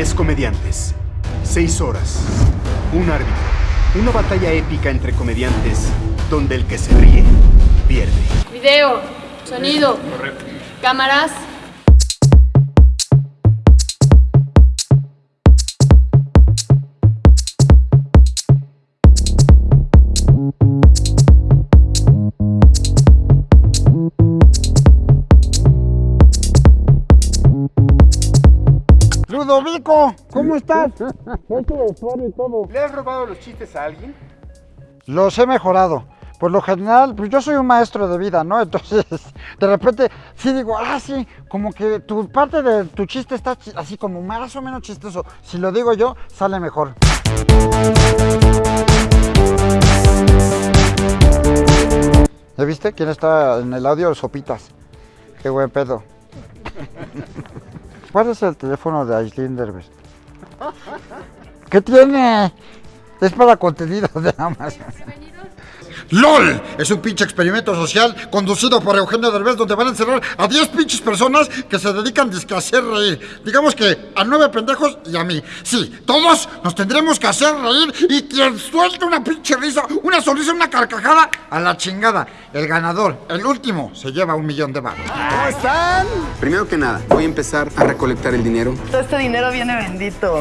10 comediantes, 6 horas, un árbitro, una batalla épica entre comediantes donde el que se ríe pierde. Video, sonido, cámaras. Ludovico, ¿cómo estás? ¿Le has robado los chistes a alguien? Los he mejorado. Por lo general, pues yo soy un maestro de vida, ¿no? Entonces, de repente, sí digo, ah, sí, como que tu parte de tu chiste está así como más o menos chistoso. Si lo digo yo, sale mejor. ¿Ya viste quién está en el audio? Sopitas. Qué buen pedo. ¿Cuál es el teléfono de Aislinn Derbez? ¿Qué tiene? Es para contenido de Amazon. LOL es un pinche experimento social conducido por Eugenio Derbez donde van a encerrar a 10 pinches personas que se dedican a hacer reír. Digamos que a 9 pendejos y a mí. Sí, todos nos tendremos que hacer reír y quien suelte una pinche risa, una sonrisa, una carcajada, a la chingada. El ganador, el último, se lleva un millón de baros. ¿Cómo están? Primero que nada, voy a empezar a recolectar el dinero. Todo este dinero viene bendito.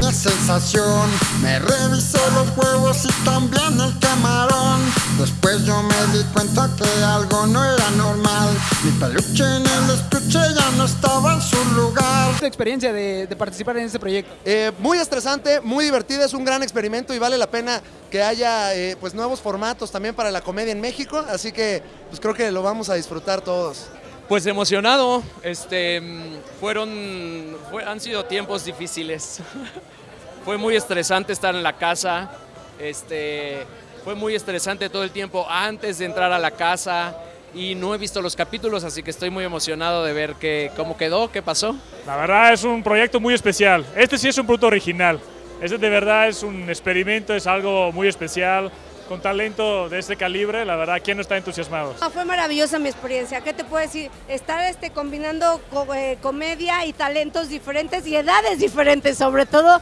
¡Qué sensación! Me revisó los huevos y también el camarón. Después yo me di cuenta que algo no era normal. Mi peluche en el estuche ya no estaba en su lugar. tu experiencia de, de participar en este proyecto? Eh, muy estresante, muy divertida, es un gran experimento y vale la pena que haya eh, pues nuevos formatos también para la comedia en México, así que pues creo que lo vamos a disfrutar todos. Pues emocionado, este, mm, fueron, fue- han sido tiempos difíciles. fue muy estresante estar en la casa, este, fue muy estresante todo el tiempo antes de entrar a la casa y no he visto los capítulos, así que estoy muy emocionado de ver qué, cómo quedó, qué pasó. La verdad es un proyecto muy especial. Este sí es un producto original. Este de verdad es un experimento, es algo muy especial. Con talento de este calibre, la verdad, ¿quién no está entusiasmado? Ah, Fue maravillosa mi experiencia. ¿Qué te puedo decir? Estar este, combinando co- eh, comedia y talentos diferentes y edades diferentes, sobre todo.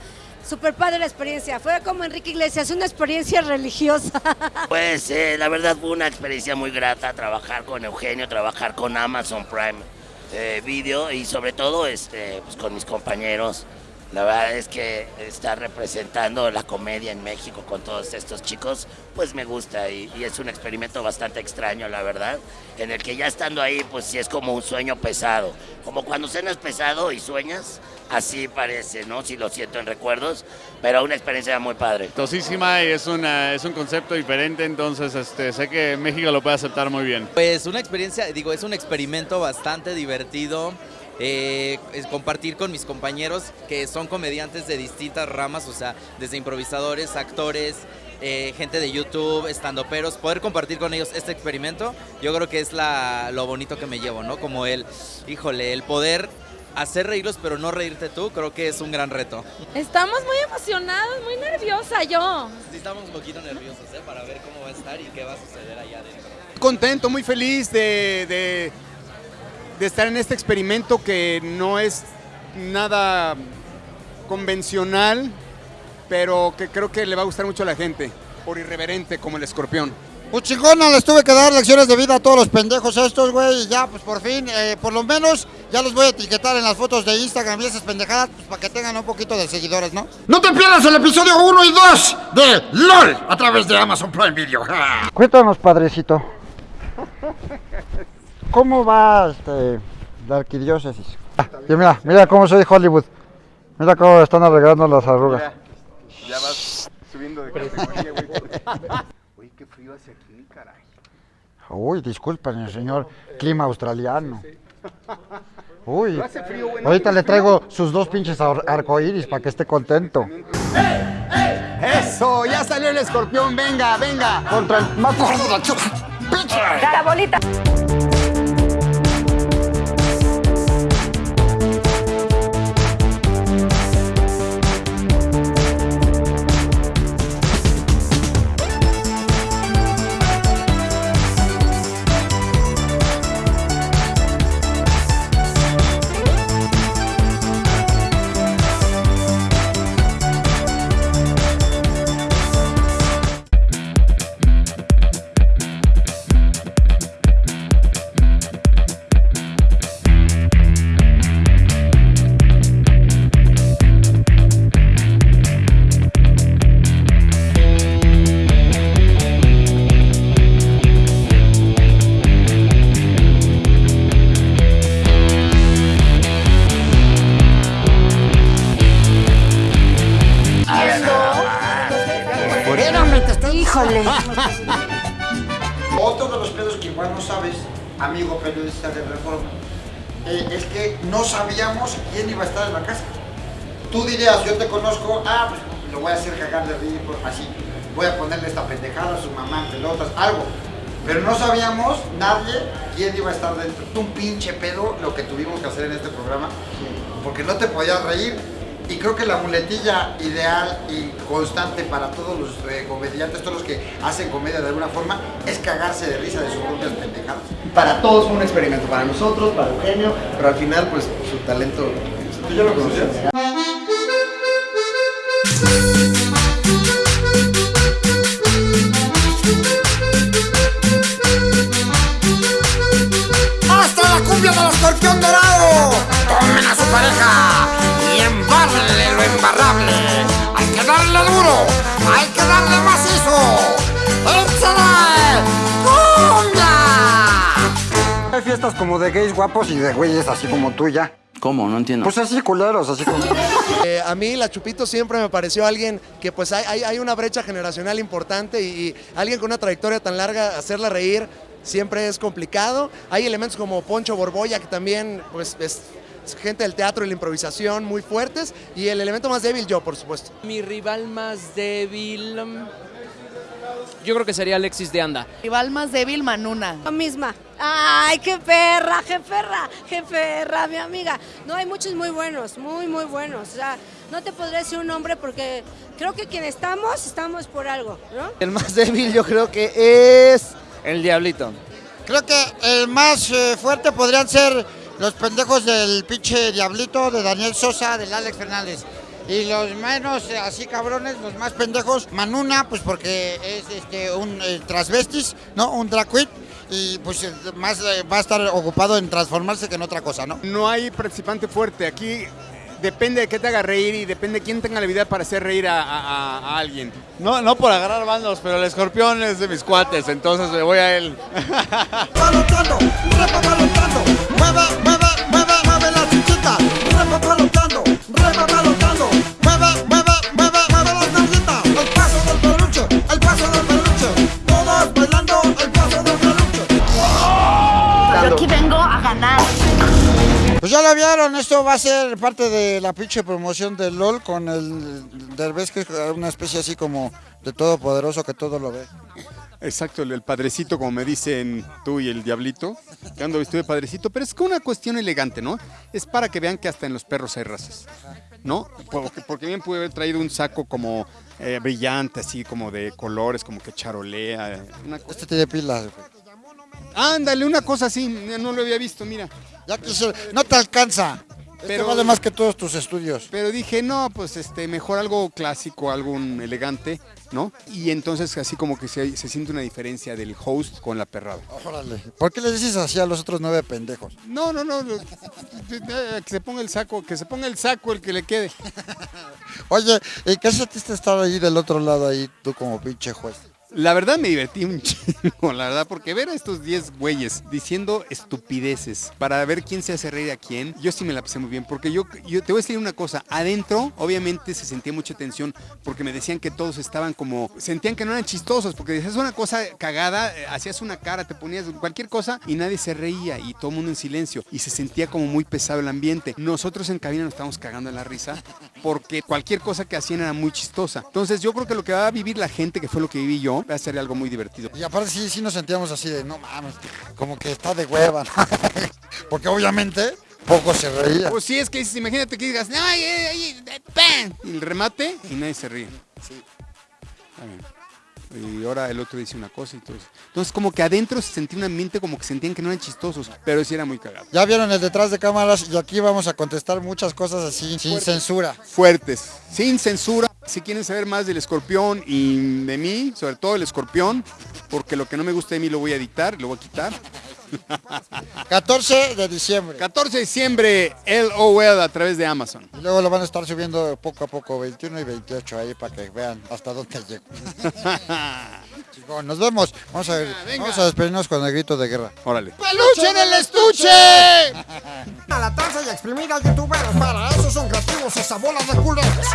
Super padre la experiencia. Fue como Enrique Iglesias, una experiencia religiosa. Pues eh, la verdad fue una experiencia muy grata trabajar con Eugenio, trabajar con Amazon Prime eh, Video y sobre todo este, pues, con mis compañeros. La verdad es que estar representando la comedia en México con todos estos chicos, pues me gusta y, y es un experimento bastante extraño, la verdad, en el que ya estando ahí, pues sí es como un sueño pesado. Como cuando cenas pesado y sueñas, así parece, ¿no? Si lo siento en recuerdos, pero una experiencia muy padre. Tosísima y es, una, es un concepto diferente, entonces este, sé que México lo puede aceptar muy bien. Pues una experiencia, digo, es un experimento bastante divertido. Eh, compartir con mis compañeros que son comediantes de distintas ramas, o sea, desde improvisadores, actores, eh, gente de YouTube, estandoperos, poder compartir con ellos este experimento, yo creo que es la, lo bonito que me llevo, ¿no? Como el, híjole, el poder hacer reírlos pero no reírte tú, creo que es un gran reto. Estamos muy emocionados, muy nerviosa yo. Sí, estamos un poquito nerviosos, ¿eh? Para ver cómo va a estar y qué va a suceder allá adentro. contento, muy feliz de, de- de estar en este experimento que no es nada convencional, pero que creo que le va a gustar mucho a la gente, por irreverente como el escorpión. Pues chingona, les tuve que dar lecciones de vida a todos los pendejos estos, güey. Y ya, pues por fin, eh, por lo menos, ya los voy a etiquetar en las fotos de Instagram y esas pendejadas, pues para que tengan un poquito de seguidores, ¿no? No te pierdas el episodio 1 y 2 de LOL a través de Amazon Prime Video. Cuéntanos, padrecito. ¿Cómo va este, la arquidiócesis? Ah, y mira, mira cómo soy Hollywood. Mira cómo están arreglando las arrugas. Ya vas subiendo de categoría, güey. Oye, qué frío hace aquí, caray. Uy, disculpen, señor clima australiano. Uy, No hace frío, güey, no ahorita le traigo sus dos pinches ar- arcoíris para que esté contento. Eso, ya salió el escorpión, venga, venga. Contra el más gordo de la chula. La bolita. Otro de los pedos que igual no sabes, amigo periodista de Reforma, eh, es que no sabíamos quién iba a estar en la casa. Tú dirías, yo te conozco, ah, pues lo voy a hacer cagar de ridículo, así. Voy a ponerle esta pendejada a su mamá pelotas, algo. Pero no sabíamos nadie quién iba a estar dentro. Un pinche pedo lo que tuvimos que hacer en este programa, porque no te podías reír. Y creo que la muletilla ideal y constante para todos los eh, comediantes, todos los que hacen comedia de alguna forma, es cagarse de risa de sus propias pendejadas. Para todos fue un experimento, para nosotros, para Eugenio, pero al final pues su talento... ¿Tú ya lo conocías? Fiestas como de gays guapos y de güeyes así como tú ya. ¿Cómo? No entiendo. Pues así culeros, así como... Eh, a mí la Chupito siempre me pareció alguien que pues hay, hay- una brecha generacional importante y, y alguien con una trayectoria tan larga, hacerla reír siempre es complicado. Hay elementos como Poncho Borbolla que también pues es, es gente del teatro y la improvisación muy fuertes y el elemento más débil yo, por supuesto. Mi rival más débil. Yo creo que sería Alexis de Anda. Rival más débil, Manuna. Yo misma. Ay, qué perra, qué perra, qué perra, mi amiga. No, hay muchos muy buenos, muy, muy buenos. O sea, no te podré decir un nombre porque creo que quien estamos, estamos por algo, ¿no? El más débil yo creo que es el Diablito. Creo que el más eh, fuerte podrían ser los pendejos del pinche Diablito, de Daniel Sosa, del Alex Fernández. Y los menos eh, así cabrones, los más pendejos, Manuna, pues porque es este un eh, transvestis, ¿no? Un drag queen. Y pues eh, más eh, va a estar ocupado en transformarse que en otra cosa, ¿no? No hay participante fuerte. Aquí depende de qué te haga reír y depende de quién tenga la habilidad para hacer reír a, a- a alguien. No, no por agarrar bandos, pero el escorpión es de mis cuates, entonces me voy a él. Palotando, repapalotando, mueve, mueve, mueve, mueve la chichita, repapalotando, repapalotando, mueve, lo vieron, esto va a ser parte de la pinche promoción del LOL con el Derbez, que es una especie así como de todopoderoso que todo lo ve. Exacto, el, el padrecito, como me dicen tú y el diablito, que ando vestido de padrecito, pero es que una cuestión elegante, ¿no? Es para que vean que hasta en los perros hay razas, ¿no? Porque, porque bien pude haber traído un saco como eh, brillante, así como de colores, como que charolea. Una. Este tiene pilas, güey. Ándale, una cosa así, no lo había visto, mira. Ya quise- no te alcanza. Pero Pero- vale más que todos tus estudios. Pero dije, no, pues este, mejor algo clásico, algo elegante, ¿no? Y entonces así como que se, se siente una diferencia del host con la perrada. Órale. ¿Por qué le dices así a los otros nueve pendejos? No, no, no, no, que se ponga el saco, que se ponga el saco el que le quede. Oye, ¿y qué sentiste estar ahí del otro lado ahí, tú como pinche juez? La verdad me divertí un chingo, la verdad, porque ver a estos 10 güeyes diciendo estupideces para ver quién se hace reír a quién, yo sí me la pasé muy bien, porque yo, yo te voy a decir una cosa, adentro obviamente se sentía mucha tensión porque me decían que todos estaban como, sentían que no eran chistosos, porque decías una cosa cagada, eh, hacías una cara, te ponías cualquier cosa y nadie se reía y todo el mundo en silencio y se sentía como muy pesado el ambiente. Nosotros en cabina nos estábamos cagando en la risa porque cualquier cosa que hacían era muy chistosa. Entonces yo creo que lo que va a vivir la gente, que fue lo que viví yo, va a ser algo muy divertido. Y aparte sí, sí nos sentíamos así de, no mames, como que está de hueva, ¿no? Porque obviamente poco se reía. Pues sí, es que imagínate que digas, ¡ay, ay, ay! ¡pam! Y el remate y nadie se ríe. Bien. Y ahora el otro dice una cosa y todo eso. Entonces como que adentro se sentía un ambiente como que sentían que no eran chistosos, pero sí era muy cagado. Ya vieron el detrás de cámaras y aquí vamos a contestar muchas cosas así, sin censura. Fuertes, sin censura. Si quieren saber más del escorpión y de mí, sobre todo el escorpión, porque lo que no me gusta de mí lo voy a dictar, lo voy a quitar. 14 de diciembre. 14 de diciembre, LOL a través de Amazon. Y luego lo van a estar subiendo poco a poco, 21 y 28 ahí para que vean hasta dónde llego. Chingón, nos vemos. Vamos a, vamos a despedirnos con el grito de guerra. Órale. ¡Peluche en el estuche! la danza y exprimir a youtuberos. Para eso son creativos esas bolas de culeros.